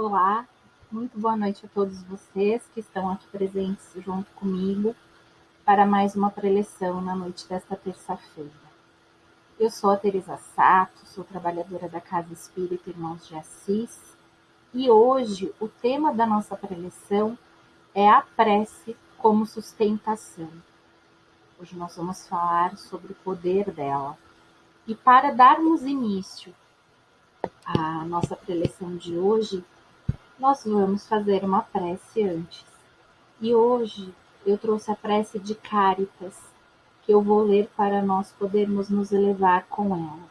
Olá, muito boa noite a todos vocês que estão aqui presentes junto comigo para mais uma preleção na noite desta terça-feira. Eu sou a Teresa Sato, sou trabalhadora da Casa Espírita Irmãos de Assis e hoje o tema da nossa preleção é a prece como sustentação. Hoje nós vamos falar sobre o poder dela. E para darmos início à nossa preleção de hoje, nós vamos fazer uma prece antes. E hoje eu trouxe a prece de Cáritas, que eu vou ler para nós podermos nos elevar com ela.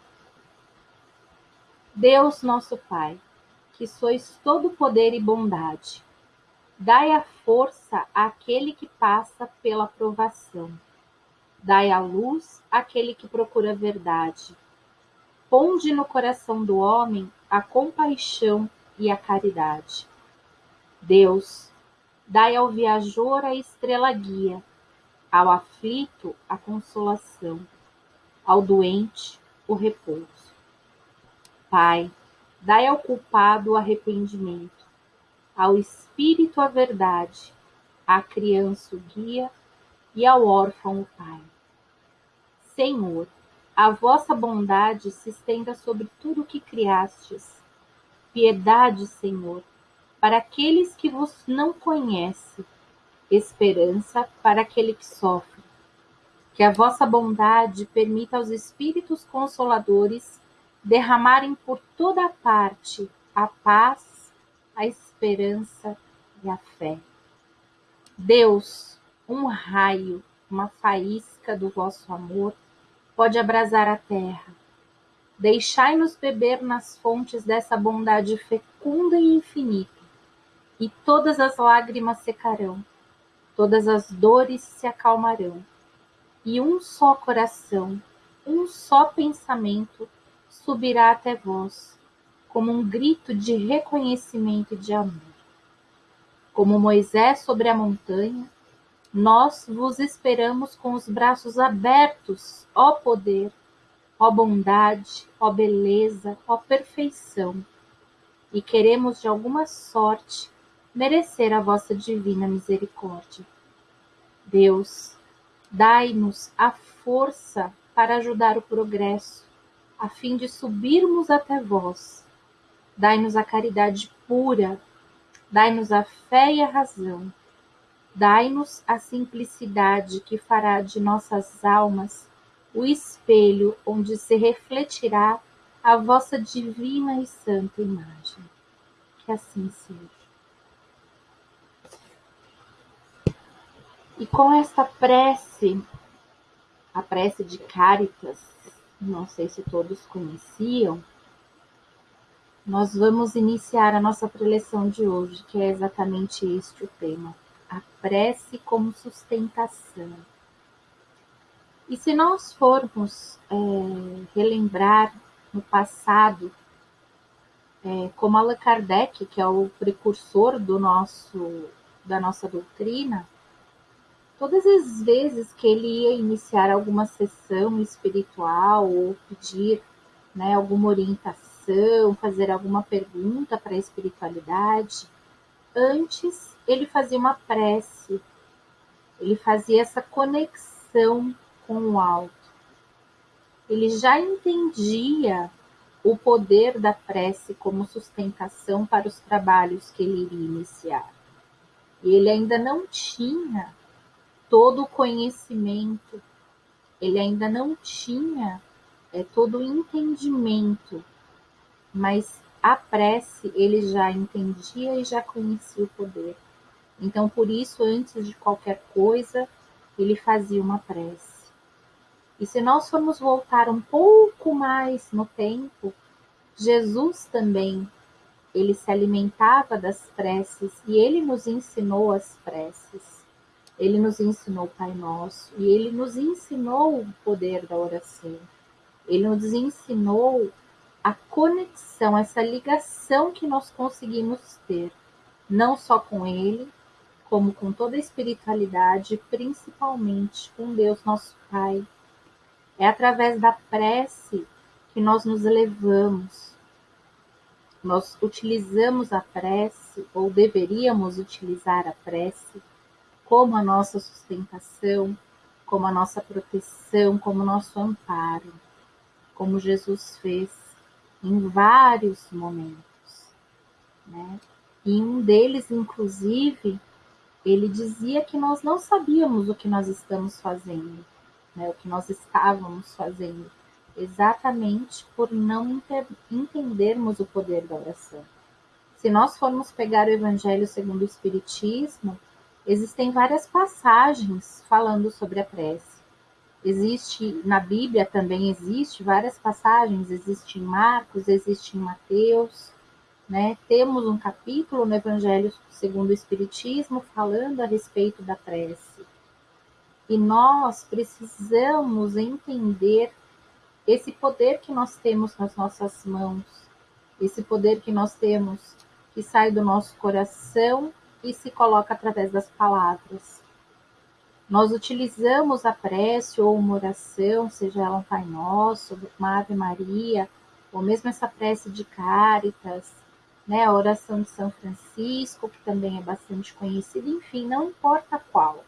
Deus nosso Pai, que sois todo poder e bondade, dai a força àquele que passa pela provação. Dai a luz àquele que procura a verdade. Ponde no coração do homem a compaixão e a caridade. Deus, dai ao viajor a estrela guia, ao aflito a consolação, ao doente o repouso. Pai, dai ao culpado o arrependimento, ao espírito a verdade, à criança o guia e ao órfão o pai. Senhor, a vossa bondade se estenda sobre tudo o que criastes piedade, Senhor, para aqueles que vos não conhecem, esperança para aquele que sofre. Que a vossa bondade permita aos Espíritos Consoladores derramarem por toda parte a paz, a esperança e a fé. Deus, um raio, uma faísca do vosso amor pode abrasar a terra Deixai-nos beber nas fontes dessa bondade fecunda e infinita, e todas as lágrimas secarão, todas as dores se acalmarão, e um só coração, um só pensamento subirá até vós, como um grito de reconhecimento e de amor. Como Moisés sobre a montanha, nós vos esperamos com os braços abertos, ó poder, ó bondade, ó beleza, ó perfeição, e queremos de alguma sorte merecer a vossa divina misericórdia. Deus, dai-nos a força para ajudar o progresso, a fim de subirmos até vós. Dai-nos a caridade pura, dai-nos a fé e a razão. Dai-nos a simplicidade que fará de nossas almas o espelho onde se refletirá a vossa divina e santa imagem. Que assim seja. E com esta prece, a prece de Caritas, não sei se todos conheciam, nós vamos iniciar a nossa preleção de hoje, que é exatamente este o tema: a prece como sustentação. E se nós formos é, relembrar no passado, é, como Allan Kardec, que é o precursor do nosso, da nossa doutrina, todas as vezes que ele ia iniciar alguma sessão espiritual ou pedir né, alguma orientação, fazer alguma pergunta para a espiritualidade, antes ele fazia uma prece, ele fazia essa conexão com o alto. Ele já entendia o poder da prece como sustentação para os trabalhos que ele iria iniciar. E ele ainda não tinha todo o conhecimento, ele ainda não tinha é, todo o entendimento, mas a prece ele já entendia e já conhecia o poder. Então, por isso, antes de qualquer coisa, ele fazia uma prece. E se nós formos voltar um pouco mais no tempo, Jesus também, ele se alimentava das preces e ele nos ensinou as preces. Ele nos ensinou o Pai Nosso e ele nos ensinou o poder da oração. Ele nos ensinou a conexão, essa ligação que nós conseguimos ter, não só com ele, como com toda a espiritualidade, principalmente com Deus nosso Pai, é através da prece que nós nos elevamos. nós utilizamos a prece, ou deveríamos utilizar a prece, como a nossa sustentação, como a nossa proteção, como nosso amparo, como Jesus fez em vários momentos. Né? E um deles, inclusive, ele dizia que nós não sabíamos o que nós estamos fazendo, né? o que nós estávamos fazendo exatamente por não entendermos o poder da oração. Se nós formos pegar o Evangelho segundo o Espiritismo, existem várias passagens falando sobre a prece. Existe na Bíblia também existe várias passagens, existe em Marcos, existe em Mateus, né? Temos um capítulo no Evangelho segundo o Espiritismo falando a respeito da prece. E nós precisamos entender esse poder que nós temos nas nossas mãos, esse poder que nós temos que sai do nosso coração e se coloca através das palavras. Nós utilizamos a prece ou uma oração, seja ela um Pai Nosso, uma Ave Maria, ou mesmo essa prece de Cáritas, né, a oração de São Francisco, que também é bastante conhecida, enfim, não importa qual.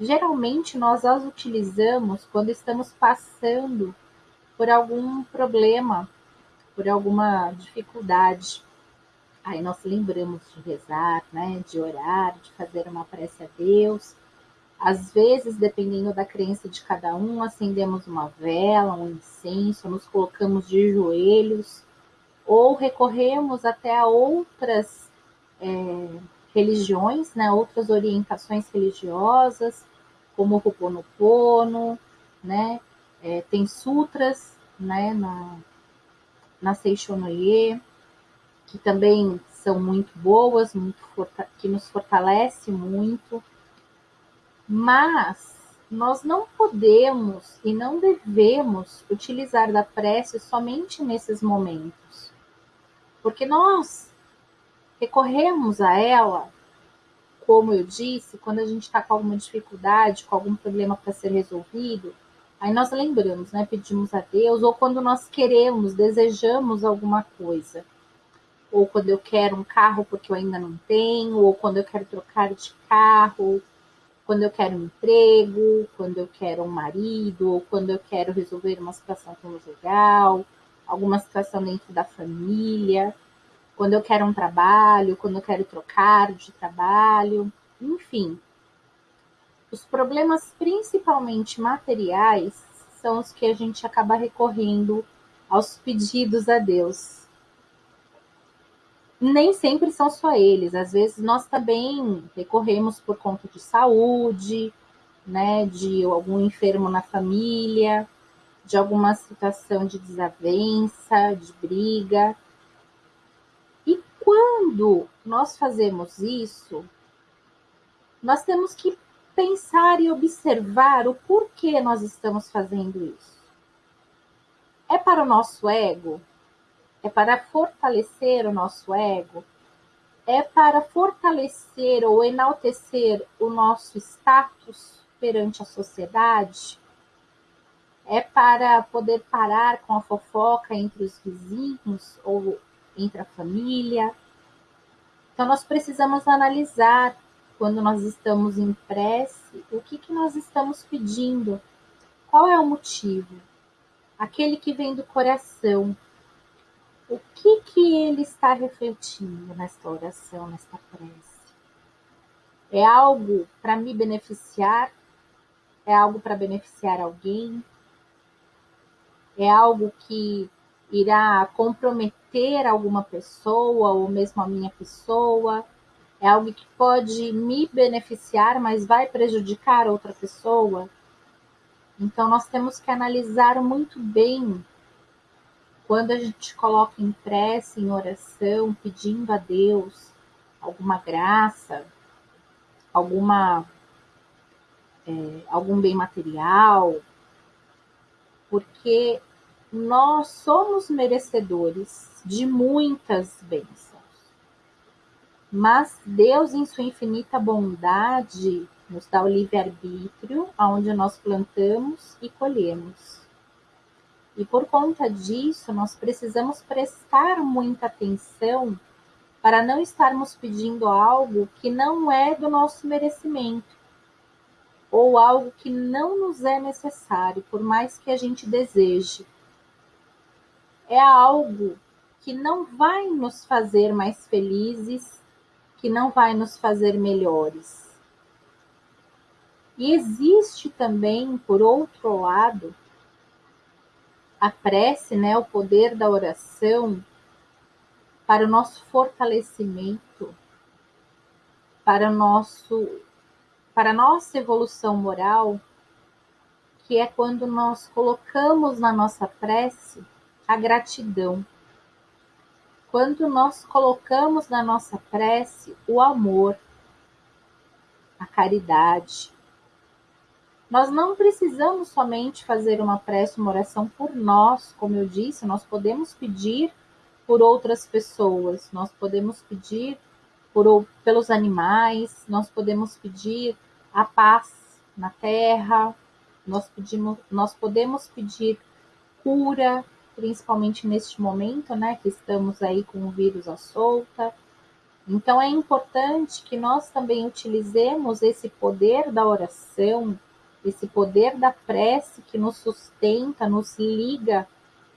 Geralmente nós as utilizamos quando estamos passando por algum problema, por alguma dificuldade. Aí nós lembramos de rezar, né, de orar, de fazer uma prece a Deus. Às vezes, dependendo da crença de cada um, acendemos uma vela, um incenso, nos colocamos de joelhos ou recorremos até a outras é, religiões, né, outras orientações religiosas, como o Ho'oponopono, né, é, tem sutras né, na, na Seishonoye, que também são muito boas, muito que nos fortalece muito, mas nós não podemos e não devemos utilizar da prece somente nesses momentos, porque nós recorremos a ela, como eu disse, quando a gente está com alguma dificuldade, com algum problema para ser resolvido, Aí nós lembramos, né? Pedimos a Deus, ou quando nós queremos, desejamos alguma coisa. Ou quando eu quero um carro porque eu ainda não tenho, ou quando eu quero trocar de carro, quando eu quero um emprego, quando eu quero um marido, ou quando eu quero resolver uma situação conjugal, alguma situação dentro da família, quando eu quero um trabalho, quando eu quero trocar de trabalho, enfim, os problemas, principalmente materiais, são os que a gente acaba recorrendo aos pedidos a Deus. Nem sempre são só eles, às vezes nós também recorremos por conta de saúde, né, de algum enfermo na família, de alguma situação de desavença, de briga. Quando nós fazemos isso, nós temos que pensar e observar o porquê nós estamos fazendo isso. É para o nosso ego? É para fortalecer o nosso ego? É para fortalecer ou enaltecer o nosso status perante a sociedade? É para poder parar com a fofoca entre os vizinhos ou entre a família? Então, nós precisamos analisar quando nós estamos em prece, o que, que nós estamos pedindo? Qual é o motivo? Aquele que vem do coração. O que, que ele está refletindo nesta oração, nesta prece? É algo para me beneficiar? É algo para beneficiar alguém? É algo que irá comprometer alguma pessoa ou mesmo a minha pessoa? É algo que pode me beneficiar, mas vai prejudicar outra pessoa? Então, nós temos que analisar muito bem quando a gente coloca em prece, em oração, pedindo a Deus alguma graça, alguma é, algum bem material, porque nós somos merecedores de muitas bênçãos. Mas Deus, em sua infinita bondade, nos dá o livre-arbítrio, onde nós plantamos e colhemos. E por conta disso, nós precisamos prestar muita atenção para não estarmos pedindo algo que não é do nosso merecimento ou algo que não nos é necessário, por mais que a gente deseje. É algo que não vai nos fazer mais felizes, que não vai nos fazer melhores. E existe também, por outro lado, a prece, né, o poder da oração para o nosso fortalecimento, para o nosso para a nossa evolução moral, que é quando nós colocamos na nossa prece a gratidão quando nós colocamos na nossa prece o amor, a caridade. Nós não precisamos somente fazer uma prece, uma oração por nós, como eu disse, nós podemos pedir por outras pessoas, nós podemos pedir por, pelos animais, nós podemos pedir a paz na terra, nós, pedimos, nós podemos pedir cura, principalmente neste momento, né, que estamos aí com o vírus à solta. Então é importante que nós também utilizemos esse poder da oração, esse poder da prece que nos sustenta, nos liga,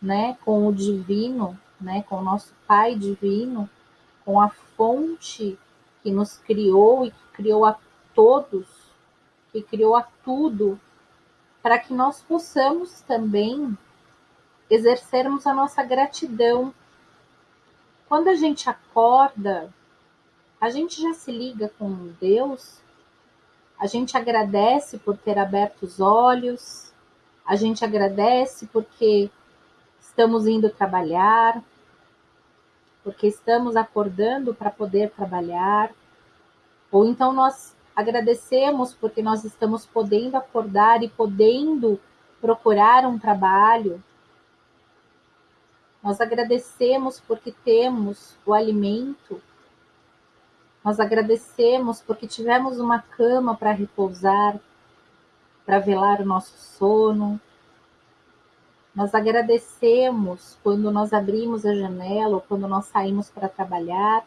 né, com o divino, né, com o nosso Pai divino, com a fonte que nos criou e que criou a todos, que criou a tudo, para que nós possamos também exercermos a nossa gratidão. Quando a gente acorda, a gente já se liga com Deus, a gente agradece por ter aberto os olhos, a gente agradece porque estamos indo trabalhar, porque estamos acordando para poder trabalhar, ou então nós agradecemos porque nós estamos podendo acordar e podendo procurar um trabalho, nós agradecemos porque temos o alimento. Nós agradecemos porque tivemos uma cama para repousar, para velar o nosso sono. Nós agradecemos quando nós abrimos a janela ou quando nós saímos para trabalhar.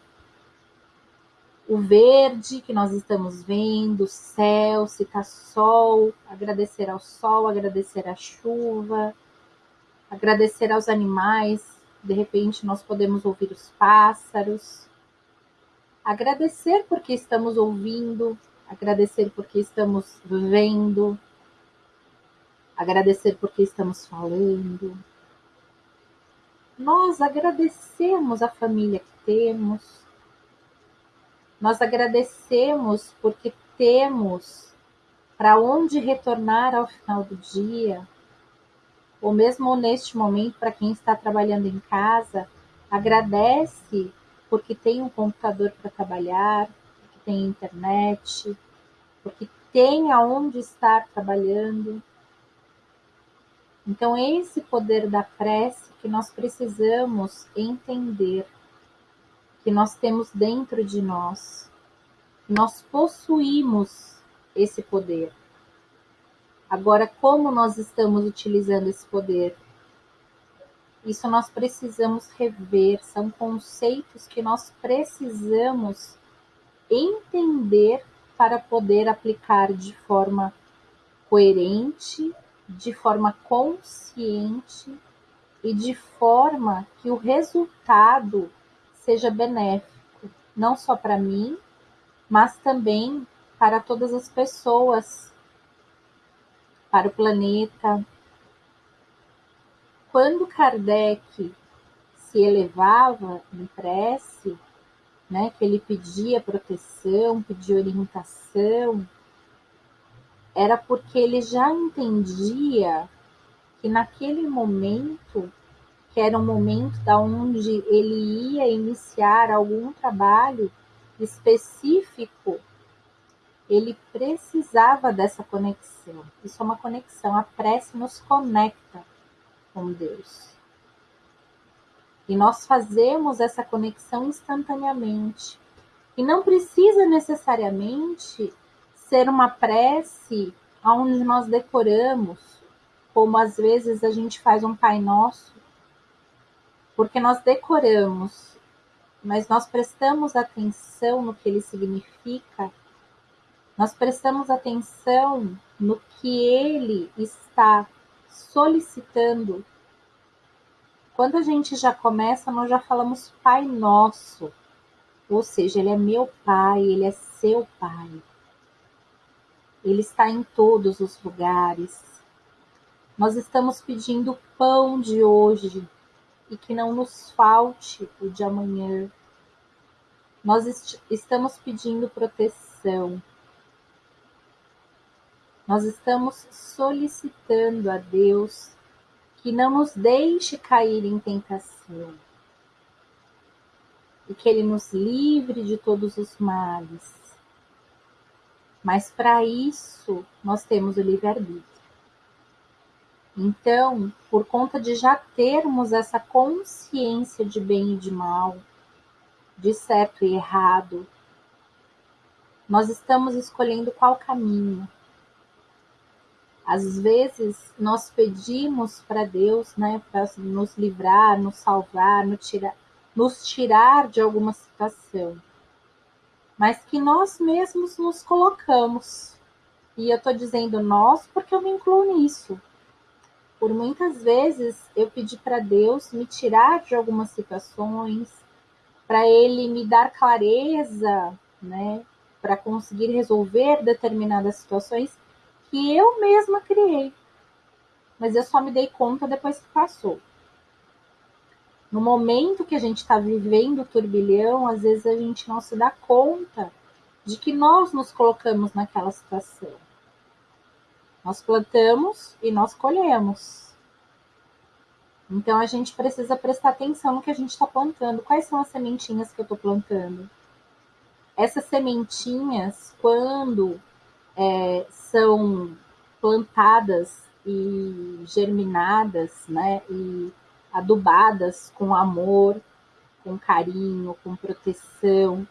O verde que nós estamos vendo, o céu, se está sol, agradecer ao sol, agradecer à chuva, agradecer aos animais, de repente nós podemos ouvir os pássaros, agradecer porque estamos ouvindo, agradecer porque estamos vendo, agradecer porque estamos falando. Nós agradecemos a família que temos, nós agradecemos porque temos para onde retornar ao final do dia, ou mesmo neste momento, para quem está trabalhando em casa, agradece porque tem um computador para trabalhar, porque tem internet, porque tem aonde estar trabalhando. Então, esse poder da prece que nós precisamos entender, que nós temos dentro de nós, nós possuímos esse poder. Agora, como nós estamos utilizando esse poder? Isso nós precisamos rever, são conceitos que nós precisamos entender para poder aplicar de forma coerente, de forma consciente e de forma que o resultado seja benéfico, não só para mim, mas também para todas as pessoas para o planeta. Quando Kardec se elevava em prece, né, que ele pedia proteção, pedia orientação, era porque ele já entendia que naquele momento, que era um momento da onde ele ia iniciar algum trabalho específico ele precisava dessa conexão. Isso é uma conexão. A prece nos conecta com Deus. E nós fazemos essa conexão instantaneamente. E não precisa necessariamente ser uma prece onde nós decoramos como às vezes a gente faz um Pai Nosso, porque nós decoramos, mas nós prestamos atenção no que ele significa, nós prestamos atenção no que ele está solicitando. Quando a gente já começa, nós já falamos Pai Nosso, ou seja, Ele é meu Pai, Ele é seu Pai. Ele está em todos os lugares. Nós estamos pedindo pão de hoje e que não nos falte o de amanhã. Nós est estamos pedindo proteção. Nós estamos solicitando a Deus que não nos deixe cair em tentação e que Ele nos livre de todos os males. Mas para isso nós temos o livre-arbítrio. Então, por conta de já termos essa consciência de bem e de mal, de certo e errado, nós estamos escolhendo qual caminho. Às vezes nós pedimos para Deus, né, para nos livrar, nos salvar, nos tirar, nos tirar de alguma situação mas que nós mesmos nos colocamos. E eu estou dizendo nós porque eu me incluo nisso. Por muitas vezes eu pedi para Deus me tirar de algumas situações, para Ele me dar clareza, né, para conseguir resolver determinadas situações que eu mesma criei. Mas eu só me dei conta depois que passou no momento que a gente está vivendo o turbilhão, às vezes a gente não se dá conta de que nós nos colocamos naquela situação. Nós plantamos e nós colhemos. Então a gente precisa prestar atenção no que a gente está plantando. Quais são as sementinhas que eu estou plantando? Essas sementinhas, quando é, são plantadas e germinadas, né, e adubadas com amor, com carinho, com proteção.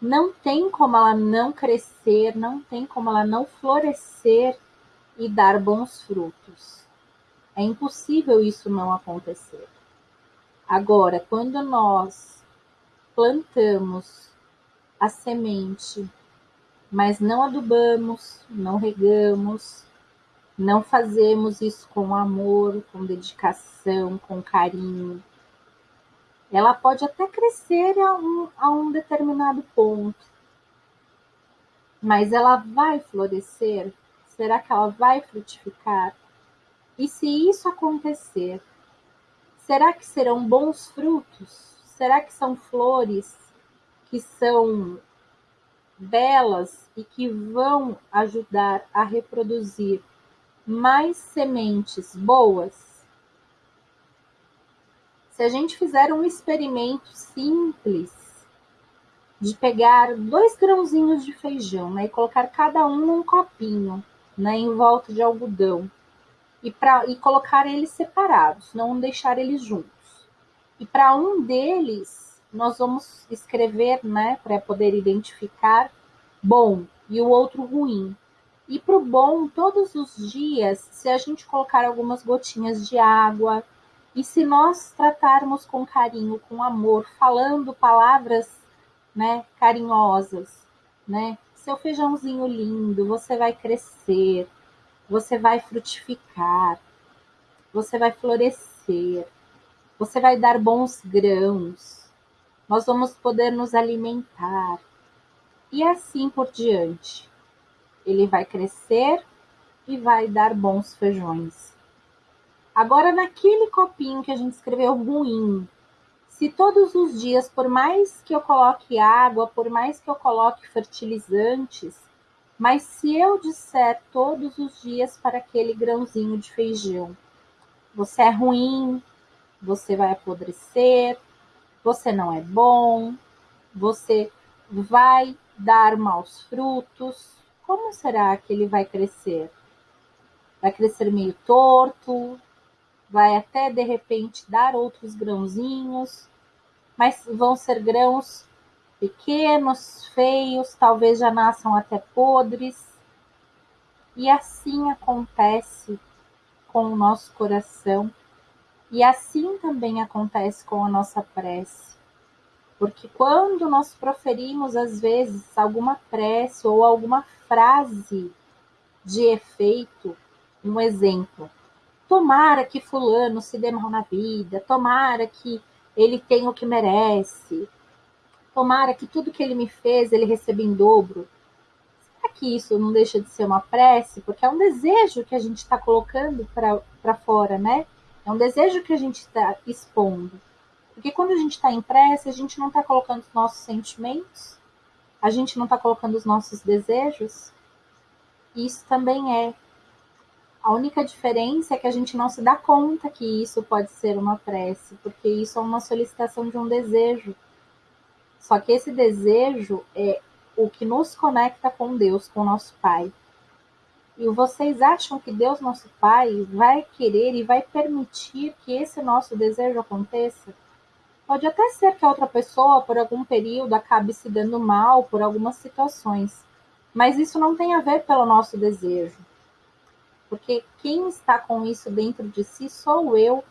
Não tem como ela não crescer, não tem como ela não florescer e dar bons frutos. É impossível isso não acontecer. Agora, quando nós plantamos a semente, mas não adubamos, não regamos, não fazemos isso com amor, com dedicação, com carinho. Ela pode até crescer a um, a um determinado ponto, mas ela vai florescer? Será que ela vai frutificar? E se isso acontecer, será que serão bons frutos? Será que são flores que são belas e que vão ajudar a reproduzir mais sementes boas? Se a gente fizer um experimento simples de pegar dois grãozinhos de feijão né, e colocar cada um num copinho né, em volta de algodão e, pra, e colocar eles separados, não deixar eles juntos. E para um deles, nós vamos escrever, né, para poder identificar bom e o outro ruim. E para o bom, todos os dias, se a gente colocar algumas gotinhas de água e se nós tratarmos com carinho, com amor, falando palavras né, carinhosas, né? Seu feijãozinho lindo, você vai crescer, você vai frutificar, você vai florescer, você vai dar bons grãos, nós vamos poder nos alimentar e assim por diante ele vai crescer e vai dar bons feijões. Agora, naquele copinho que a gente escreveu ruim, se todos os dias, por mais que eu coloque água, por mais que eu coloque fertilizantes, mas se eu disser todos os dias para aquele grãozinho de feijão, você é ruim, você vai apodrecer, você não é bom, você vai dar maus frutos, como será que ele vai crescer? Vai crescer meio torto, vai até de repente dar outros grãozinhos, mas vão ser grãos pequenos, feios, talvez já nasçam até podres. E assim acontece com o nosso coração. E assim também acontece com a nossa prece. Porque quando nós proferimos, às vezes, alguma prece ou alguma frase de efeito, um exemplo, tomara que Fulano se dê mal na vida, tomara que ele tenha o que merece, tomara que tudo que ele me fez ele receba em dobro. Será que isso não deixa de ser uma prece? Porque é um desejo que a gente está colocando para fora, né? É um desejo que a gente está expondo. Porque quando a gente está em prece, a gente não está colocando os nossos sentimentos, a gente não está colocando os nossos desejos. Isso também é. A única diferença é que a gente não se dá conta que isso pode ser uma prece, porque isso é uma solicitação de um desejo. Só que esse desejo é o que nos conecta com Deus, com o nosso Pai. E vocês acham que Deus, nosso Pai, vai querer e vai permitir que esse nosso desejo aconteça? Pode até ser que a outra pessoa, por algum período, acabe se dando mal por algumas situações, mas isso não tem a ver pelo nosso desejo. Porque quem está com isso dentro de si sou eu.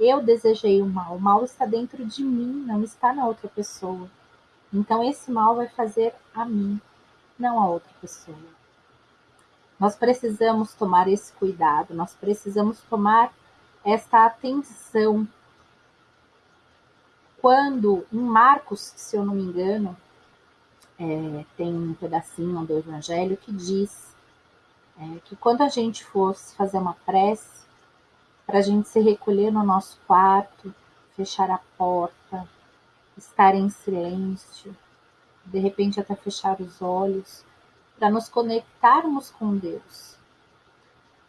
Eu desejei o mal. O mal está dentro de mim, não está na outra pessoa. Então esse mal vai fazer a mim, não a outra pessoa. Nós precisamos tomar esse cuidado, nós precisamos tomar esta atenção. Quando em Marcos, se eu não me engano, é, tem um pedacinho do Evangelho que diz é, que quando a gente fosse fazer uma prece, para a gente se recolher no nosso quarto, fechar a porta, estar em silêncio, de repente até fechar os olhos, para nos conectarmos com Deus.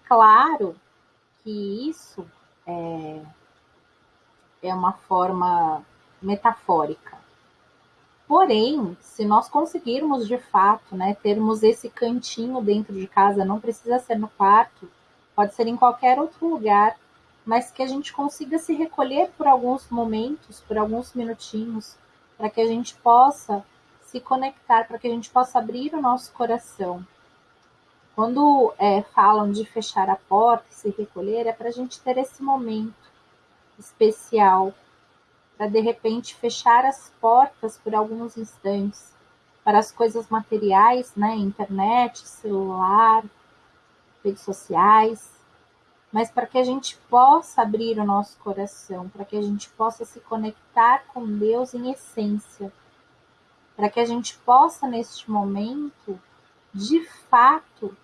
Claro que isso é, é uma forma metafórica. Porém, se nós conseguirmos de fato, né, termos esse cantinho dentro de casa, não precisa ser no quarto, pode ser em qualquer outro lugar, mas que a gente consiga se recolher por alguns momentos, por alguns minutinhos, para que a gente possa se conectar, para que a gente possa abrir o nosso coração. Quando é, falam de fechar a porta e se recolher, é para a gente ter esse momento especial, para de repente fechar as portas por alguns instantes para as coisas materiais, né? Internet, celular, redes sociais, mas para que a gente possa abrir o nosso coração, para que a gente possa se conectar com Deus em essência para que a gente possa, neste momento, de fato,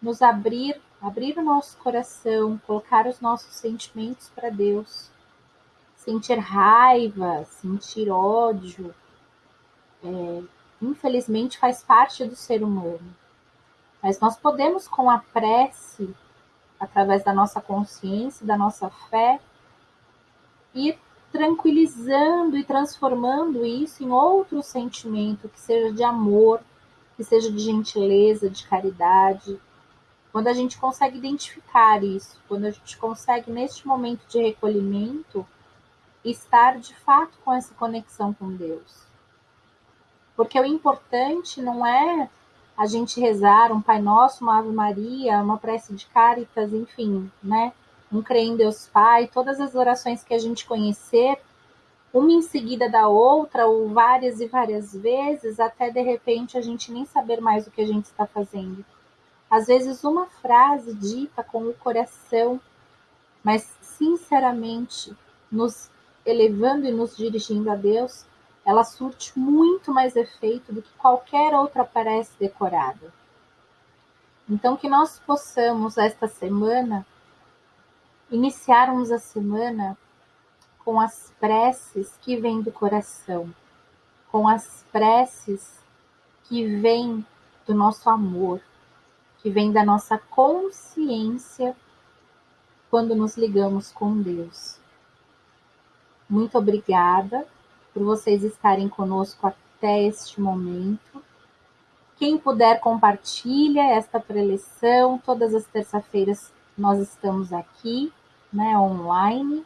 nos abrir, abrir o nosso coração, colocar os nossos sentimentos para Deus, sentir raiva, sentir ódio, é, infelizmente faz parte do ser humano. Mas nós podemos, com a prece, através da nossa consciência, da nossa fé, ir tranquilizando e transformando isso em outro sentimento que seja de amor, que seja de gentileza, de caridade. Quando a gente consegue identificar isso, quando a gente consegue, neste momento de recolhimento, estar de fato com essa conexão com Deus. Porque o importante não é a gente rezar um Pai Nosso, uma Ave Maria, uma prece de Caritas, enfim, né? Um crê em Deus Pai, todas as orações que a gente conhecer, uma em seguida da outra, ou várias e várias vezes, até de repente a gente nem saber mais o que a gente está fazendo. Às vezes, uma frase dita com o coração, mas sinceramente nos elevando e nos dirigindo a Deus, ela surte muito mais efeito do que qualquer outra prece decorada. Então, que nós possamos, esta semana, iniciarmos a semana com as preces que vêm do coração, com as preces que vêm do nosso amor, que vêm da nossa consciência quando nos ligamos com Deus. Muito obrigada por vocês estarem conosco até este momento. Quem puder, compartilha esta preleção. Todas as terças-feiras nós estamos aqui né, online,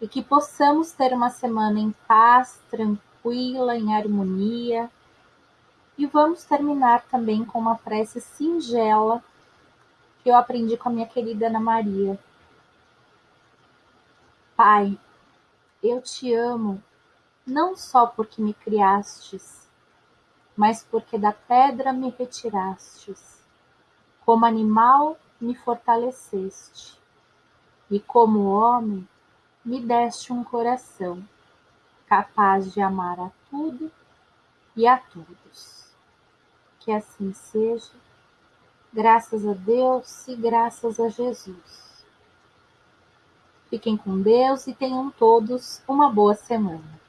e que possamos ter uma semana em paz, tranquila, em harmonia. E vamos terminar também com uma prece singela que eu aprendi com a minha querida Ana Maria. Pai, eu te amo não só porque me criastes, mas porque da pedra me retirastes. Como animal me fortaleceste, e como homem me deste um coração capaz de amar a tudo e a todos. Que assim seja, graças a Deus e graças a Jesus. Fiquem com Deus e tenham todos uma boa semana.